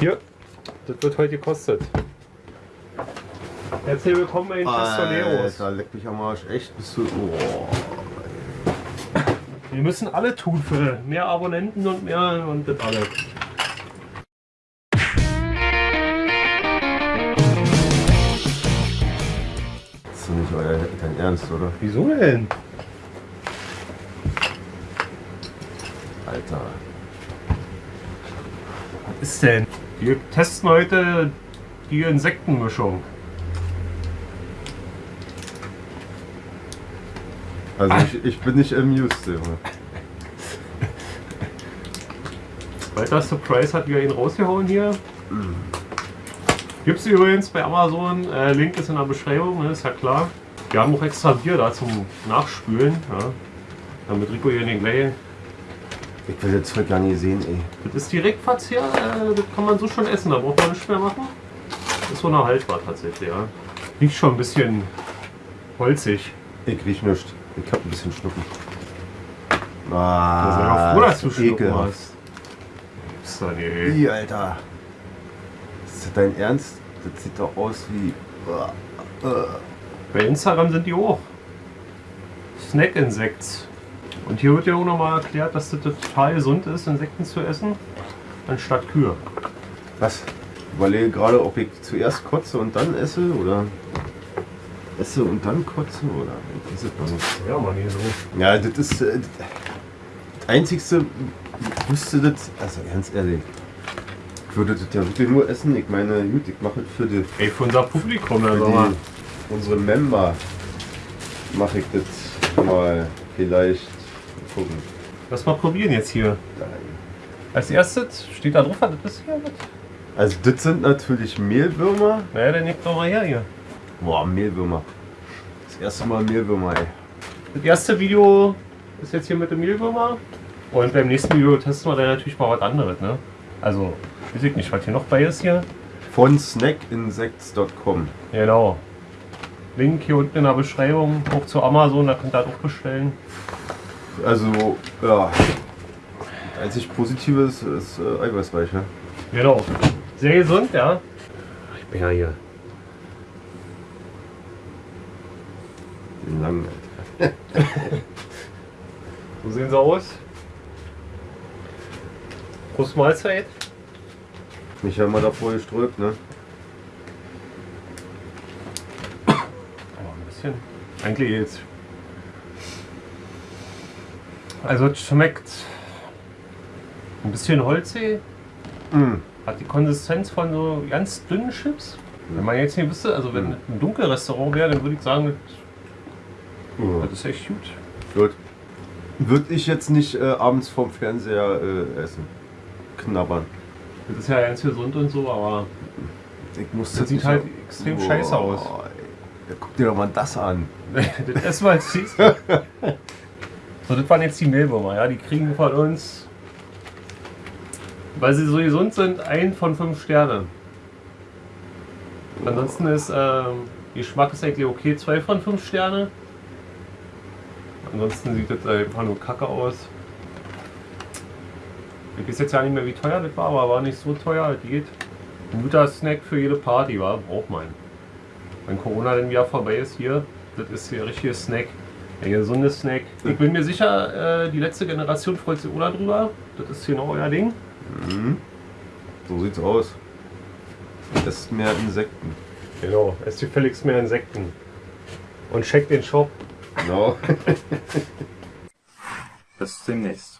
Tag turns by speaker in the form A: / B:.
A: Hier, das wird heute gekostet. Herzlich willkommen bei den Pistoleros.
B: Alter, leck mich am Arsch. Echt, bist du... Oh.
A: Wir müssen alle tun für mehr Abonnenten und mehr und das alles.
B: Das ist nicht euer dein Ernst, oder?
A: Wieso denn?
B: Alter.
A: Was ist denn? Wir testen heute die Insektenmischung.
B: Also ich, ich bin nicht amused, Junge.
A: Walter Surprise hat wieder ihn rausgehauen hier. Gibt es übrigens bei Amazon. Äh, Link ist in der Beschreibung, ne, ist ja klar. Wir haben auch extra Bier da zum Nachspülen. Ja. Damit Rico hier den gleich.
B: Ich will jetzt heute gar nicht sehen, ey.
A: Das ist Direktverzehr, äh, das kann man so schon essen, da braucht man nichts mehr machen. Das ist so eine haltbar tatsächlich, ja. Riecht schon ein bisschen holzig.
B: Ich riech nichts. Ich hab ein bisschen Schnuppen.
A: Da
B: Ah,
A: sei doch froh, dass du Schnuppen hast. Ist doch nicht.
B: Ih, Alter. Ist das dein Ernst? Das sieht doch aus wie... Uh, uh.
A: Bei Instagram sind die hoch. Snack-Insekts. Und hier wird ja auch nochmal erklärt, dass das total gesund ist, Insekten zu essen, anstatt Kühe.
B: Was? Ich überlege gerade, ob ich zuerst kotze und dann esse oder esse und dann kotze oder ich weiß es noch nicht.
A: Ja, man, hier so.
B: Ja, das ist äh, das Einzigste, ich wüsste das, also ganz ehrlich, ich würde das ja wirklich nur essen. Ich meine, gut, ich mache es für, die,
A: Ey, für unser Publikum,
B: für
A: also
B: die, unsere Member, mache ich das mal vielleicht gucken.
A: Lass mal probieren jetzt hier. Als erstes steht da drauf, was das hier. Was?
B: Also das sind natürlich Mehlwürmer.
A: Naja, dann nehmt doch mal her hier.
B: Boah, Mehlwürmer. Das erste Mal Mehlwürmer, ey.
A: Das erste Video ist jetzt hier mit dem Mehlwürmer. Und beim nächsten Video testen wir dann natürlich mal was anderes, ne? Also, weiß ich nicht, was hier noch bei ist hier.
B: Von snackinsects.com.
A: Genau. Link hier unten in der Beschreibung, auch zu Amazon, da könnt ihr das auch bestellen.
B: Also, ja. Das einzig Positive ist, ist äh, Eiweißweich, ne?
A: Genau. Sehr gesund, ja. Ich bin ja hier.
B: Den langen, Alter.
A: So sehen sie aus. Prost Mahlzeit.
B: Mich haben wir davor geströbt, ne?
A: Oh, ein bisschen. Eigentlich jetzt. Also es schmeckt ein bisschen holzig.
B: Mm.
A: Hat die Konsistenz von so ganz dünnen Chips. Wenn man jetzt nicht wüsste, also wenn es ein Dunkelrestaurant wäre, dann würde ich sagen, das,
B: Oh.
A: das ist echt gut.
B: Gut. Würde ich jetzt nicht äh, abends vorm Fernseher äh, essen. Knabbern.
A: Das ist ja ganz gesund und so, aber
B: Ich muss
A: Das sieht halt
B: auf-
A: extrem scheiße aus.
B: Ja, guck dir doch mal das an.
A: das wir als nächstes. So, das waren jetzt die Mehlwürmer, ja. Die kriegen von uns, weil sie so gesund sind, ein von fünf Sternen. Ansonsten ist ähm, Geschmack ist eigentlich okay, zwei von fünf Sterne. Ansonsten sieht das einfach nur kacke aus. Ich weiß jetzt ja nicht mehr, wie teuer das war, aber war nicht so teuer. Das geht. Ein guter Snack für jede Party, war braucht man. Wenn Corona dann wieder vorbei ist hier, das ist hier richtiger Snack. Der gesunde Snack. Ich bin mir sicher, äh, die letzte Generation freut sich auch drüber. Das ist genau euer Ding.
B: Mhm. So sieht's aus. Esst mehr Insekten.
A: Genau, esst gefälligst mehr Insekten. Und checkt den Shop.
B: Genau.
C: Bis demnächst.